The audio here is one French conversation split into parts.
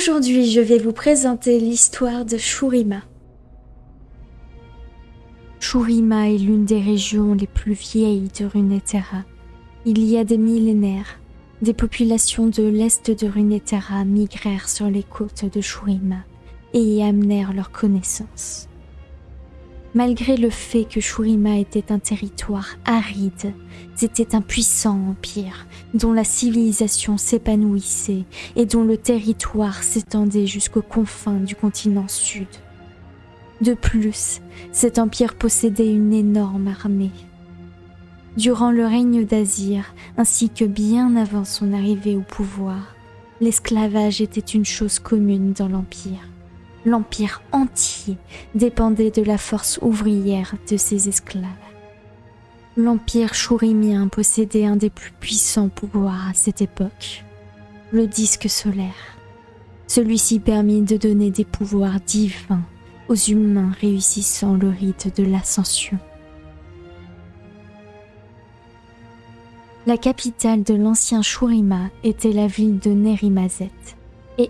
Aujourd'hui, je vais vous présenter l'histoire de Shurima. Shurima est l'une des régions les plus vieilles de Runeterra. Il y a des millénaires, des populations de l'est de Runeterra migrèrent sur les côtes de Shurima et y amenèrent leurs connaissances. Malgré le fait que Shurima était un territoire aride, c'était un puissant empire dont la civilisation s'épanouissait et dont le territoire s'étendait jusqu'aux confins du continent sud. De plus, cet empire possédait une énorme armée. Durant le règne d'Azir, ainsi que bien avant son arrivée au pouvoir, l'esclavage était une chose commune dans l'empire l'empire entier dépendait de la force ouvrière de ses esclaves. L'empire chourimien possédait un des plus puissants pouvoirs à cette époque, le disque solaire. Celui-ci permit de donner des pouvoirs divins aux humains réussissant le rite de l'ascension. La capitale de l'ancien Shurima était la ville de Nerimazet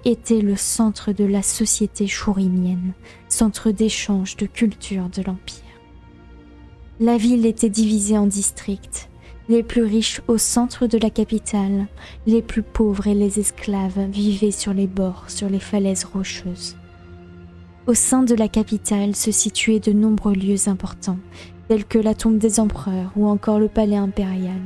était le centre de la société chourimienne, centre d'échange de culture de l'Empire. La ville était divisée en districts, les plus riches au centre de la capitale, les plus pauvres et les esclaves vivaient sur les bords, sur les falaises rocheuses. Au sein de la capitale se situaient de nombreux lieux importants, tels que la tombe des empereurs ou encore le palais impérial.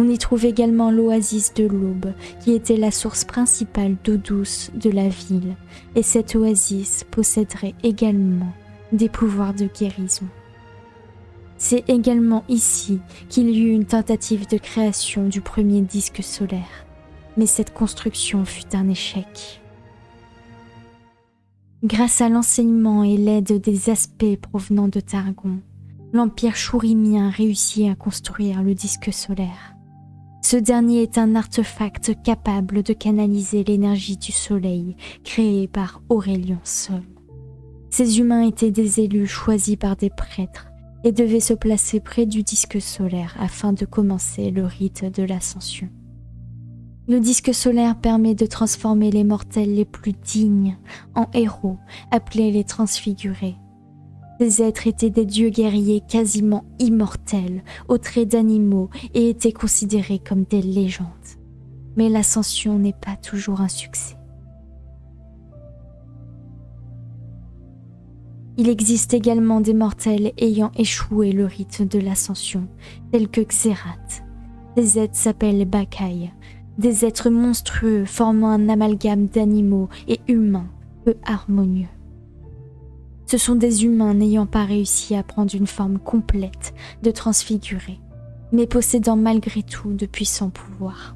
On y trouve également l'oasis de l'Aube, qui était la source principale d'eau douce de la ville, et cette oasis posséderait également des pouvoirs de guérison. C'est également ici qu'il y eut une tentative de création du premier disque solaire, mais cette construction fut un échec. Grâce à l'enseignement et l'aide des aspects provenant de Targon, l'Empire chourimien réussit à construire le disque solaire. Ce dernier est un artefact capable de canaliser l'énergie du soleil créé par Aurélien Sol. Ces humains étaient des élus choisis par des prêtres et devaient se placer près du disque solaire afin de commencer le rite de l'ascension. Le disque solaire permet de transformer les mortels les plus dignes en héros, appelés les transfigurés, ces êtres étaient des dieux guerriers quasiment immortels, aux traits d'animaux et étaient considérés comme des légendes. Mais l'ascension n'est pas toujours un succès. Il existe également des mortels ayant échoué le rite de l'ascension, tels que Xerath. Ces êtres s'appellent Bakai, des êtres monstrueux formant un amalgame d'animaux et humains peu harmonieux. Ce sont des humains n'ayant pas réussi à prendre une forme complète de transfigurés, mais possédant malgré tout de puissants pouvoirs.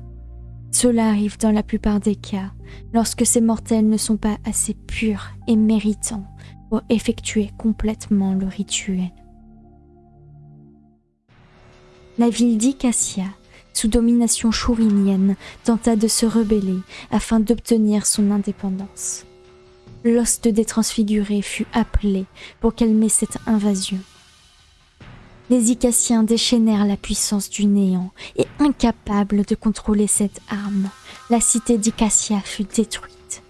Cela arrive dans la plupart des cas lorsque ces mortels ne sont pas assez purs et méritants pour effectuer complètement le rituel. La ville d'Icassia, sous domination chourinienne, tenta de se rebeller afin d'obtenir son indépendance l'ost des transfigurés fut appelé pour calmer cette invasion. Les Icassiens déchaînèrent la puissance du néant et incapables de contrôler cette arme, la cité d'Icassia fut détruite.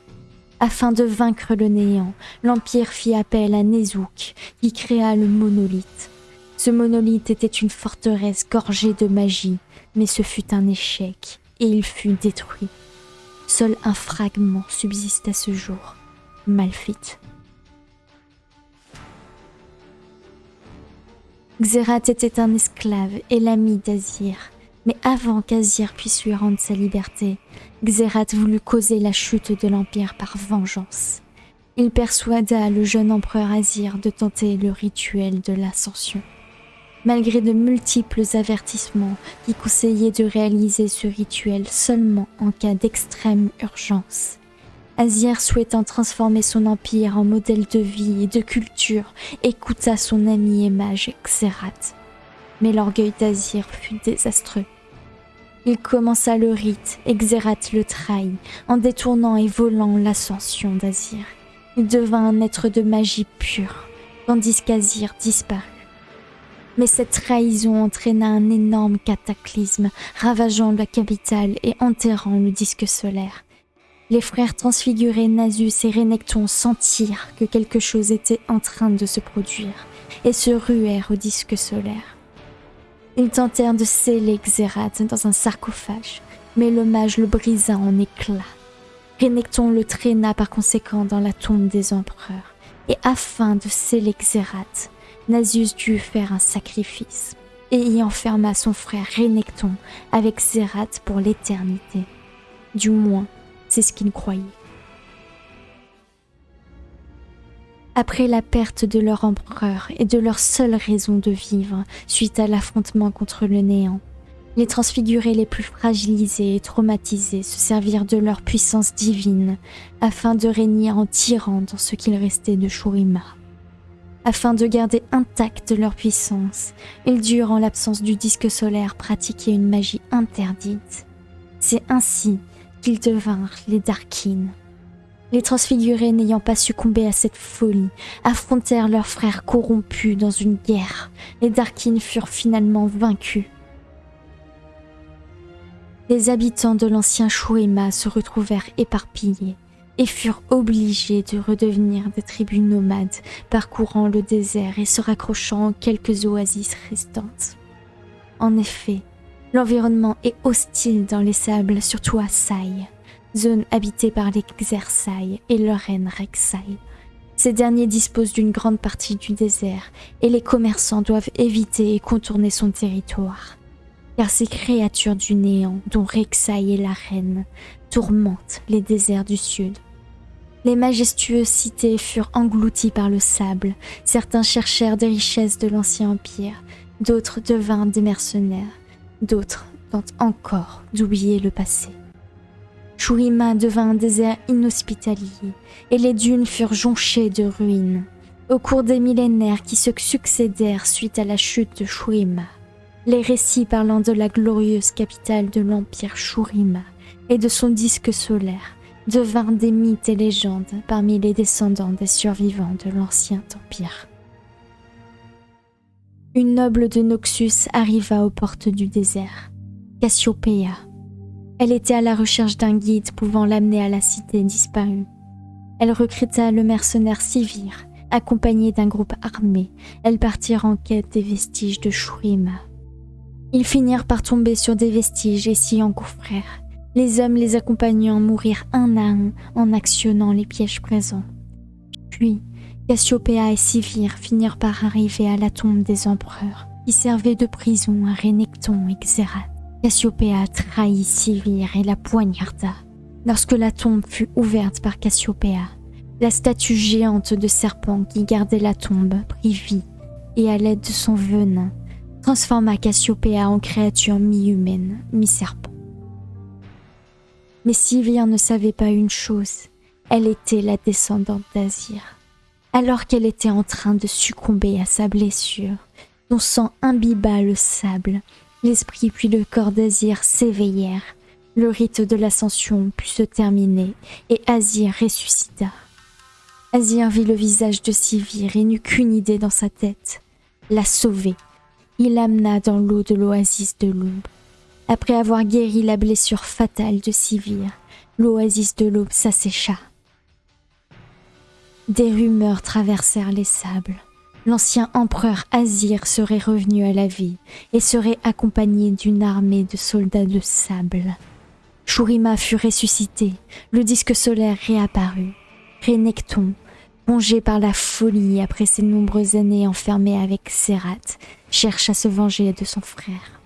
Afin de vaincre le néant, l'Empire fit appel à Nezouk qui créa le monolithe. Ce monolithe était une forteresse gorgée de magie, mais ce fut un échec et il fut détruit. Seul un fragment subsiste à ce jour. Malfit. Xerath était un esclave et l'ami d'Azir, mais avant qu'Azir puisse lui rendre sa liberté, Xerath voulut causer la chute de l'Empire par vengeance. Il persuada le jeune empereur Azir de tenter le rituel de l'ascension. Malgré de multiples avertissements qui conseillaient de réaliser ce rituel seulement en cas d'extrême urgence, Azir, souhaitant transformer son empire en modèle de vie et de culture, écouta son ami et mage Xerath. Mais l'orgueil d'Azir fut désastreux. Il commença le rite et Xerath le trahit en détournant et volant l'ascension d'Azir. Il devint un être de magie pure, tandis qu'Azir disparut. Mais cette trahison entraîna un énorme cataclysme, ravageant la capitale et enterrant le disque solaire les frères transfigurés Nasus et Renekton sentirent que quelque chose était en train de se produire et se ruèrent au disque solaire. Ils tentèrent de sceller Xerath dans un sarcophage, mais le mage le brisa en éclats. Renekton le traîna par conséquent dans la tombe des empereurs, et afin de sceller Xerath, Nasus dut faire un sacrifice, et y enferma son frère Renekton avec Xerath pour l'éternité. Du moins, c'est ce qu'il croyait. Après la perte de leur empereur et de leur seule raison de vivre suite à l'affrontement contre le néant, les transfigurés les plus fragilisés et traumatisés se servirent de leur puissance divine afin de régner en tyran dans ce qu'il restait de Shurima. Afin de garder intacte leur puissance, ils durent en l'absence du disque solaire pratiquer une magie interdite. C'est ainsi qu'ils devinrent les Darkins. Les transfigurés n'ayant pas succombé à cette folie, affrontèrent leurs frères corrompus dans une guerre. Les Darkins furent finalement vaincus. Les habitants de l'ancien Shurima se retrouvèrent éparpillés et furent obligés de redevenir des tribus nomades, parcourant le désert et se raccrochant aux quelques oasis restantes. En effet, l'environnement est hostile dans les sables, surtout à Sai zone habitée par les Xersai et leur reine Rek'Sai. Ces derniers disposent d'une grande partie du désert et les commerçants doivent éviter et contourner son territoire. Car ces créatures du néant, dont Rek'Sai est la reine, tourmentent les déserts du sud. Les majestueuses cités furent englouties par le sable. Certains cherchèrent des richesses de l'ancien empire, d'autres devinrent des mercenaires, d'autres tentent encore d'oublier le passé. Shurima devint un désert inhospitalier et les dunes furent jonchées de ruines. Au cours des millénaires qui se succédèrent suite à la chute de Shurima, les récits parlant de la glorieuse capitale de l'empire Shurima et de son disque solaire devinrent des mythes et légendes parmi les descendants des survivants de l'ancien empire. Une noble de Noxus arriva aux portes du désert, Cassiopeia, elle était à la recherche d'un guide pouvant l'amener à la cité disparue. Elle recruta le mercenaire Sivir. Accompagné d'un groupe armé, elles partirent en quête des vestiges de Shurima. Ils finirent par tomber sur des vestiges et s'y engouffrèrent. Les hommes les accompagnant mourirent un à un en actionnant les pièges présents. Puis, Cassiopeia et Sivir finirent par arriver à la tombe des empereurs, qui servait de prison à Renekton et Xerath. Cassiopeia trahit Sivir et la poignarda. Lorsque la tombe fut ouverte par Cassiopeia, la statue géante de serpent qui gardait la tombe prit vie et à l'aide de son venin, transforma Cassiopeia en créature mi-humaine, mi-serpent. Mais Sivir ne savait pas une chose, elle était la descendante d'Azir. Alors qu'elle était en train de succomber à sa blessure, son sang imbiba le sable L'esprit puis le corps d'Azir s'éveillèrent. Le rite de l'ascension put se terminer et Azir ressuscita. Azir vit le visage de Sivir et n'eut qu'une idée dans sa tête. La sauver. Il l'amena dans l'eau de l'oasis de l'aube. Après avoir guéri la blessure fatale de Sivir, l'oasis de l'aube s'assécha. Des rumeurs traversèrent les sables l'ancien empereur Azir serait revenu à la vie et serait accompagné d'une armée de soldats de sable. Shurima fut ressuscité, le disque solaire réapparut. Renekton, plongé par la folie après ses nombreuses années enfermées avec Serat, cherche à se venger de son frère.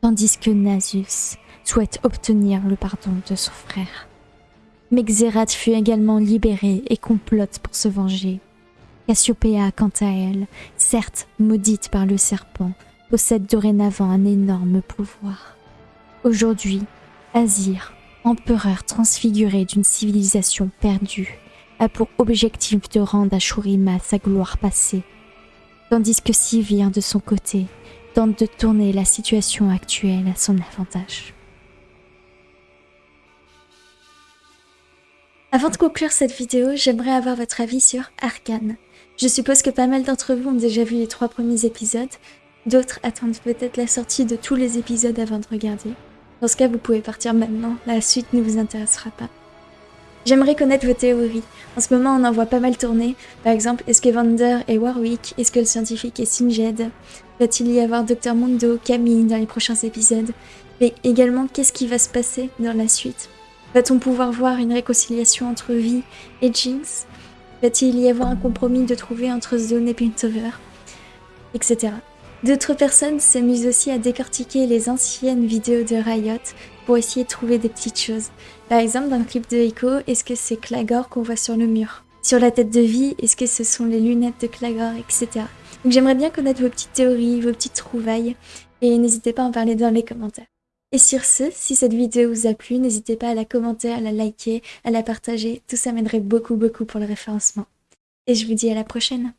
Tandis que Nasus souhaite obtenir le pardon de son frère. Mais fut également libéré et complote pour se venger. Cassiopeia, quant à elle, certes maudite par le serpent, possède dorénavant un énorme pouvoir. Aujourd'hui, Azir, empereur transfiguré d'une civilisation perdue, a pour objectif de rendre à Shurima sa gloire passée, tandis que Sivir, de son côté, tente de tourner la situation actuelle à son avantage. Avant de conclure cette vidéo, j'aimerais avoir votre avis sur Arkane. Je suppose que pas mal d'entre vous ont déjà vu les trois premiers épisodes. D'autres attendent peut-être la sortie de tous les épisodes avant de regarder. Dans ce cas, vous pouvez partir maintenant. La suite ne vous intéressera pas. J'aimerais connaître vos théories. En ce moment, on en voit pas mal tourner. Par exemple, est-ce que Vander est Warwick? Est-ce que le scientifique est Singed Va-t-il y avoir Dr Mundo, Camille dans les prochains épisodes? Mais également, qu'est-ce qui va se passer dans la suite? Va-t-on pouvoir voir une réconciliation entre Vi et Jinx Va-t-il y avoir un compromis de trouver entre Zone et Piltover Etc. D'autres personnes s'amusent aussi à décortiquer les anciennes vidéos de Riot pour essayer de trouver des petites choses. Par exemple, dans le clip de Echo, est-ce que c'est Clagor qu'on voit sur le mur? Sur la tête de vie, est-ce que ce sont les lunettes de Clagor, etc. Donc j'aimerais bien connaître vos petites théories, vos petites trouvailles, et n'hésitez pas à en parler dans les commentaires. Et sur ce, si cette vidéo vous a plu, n'hésitez pas à la commenter, à la liker, à la partager, tout ça m'aiderait beaucoup beaucoup pour le référencement. Et je vous dis à la prochaine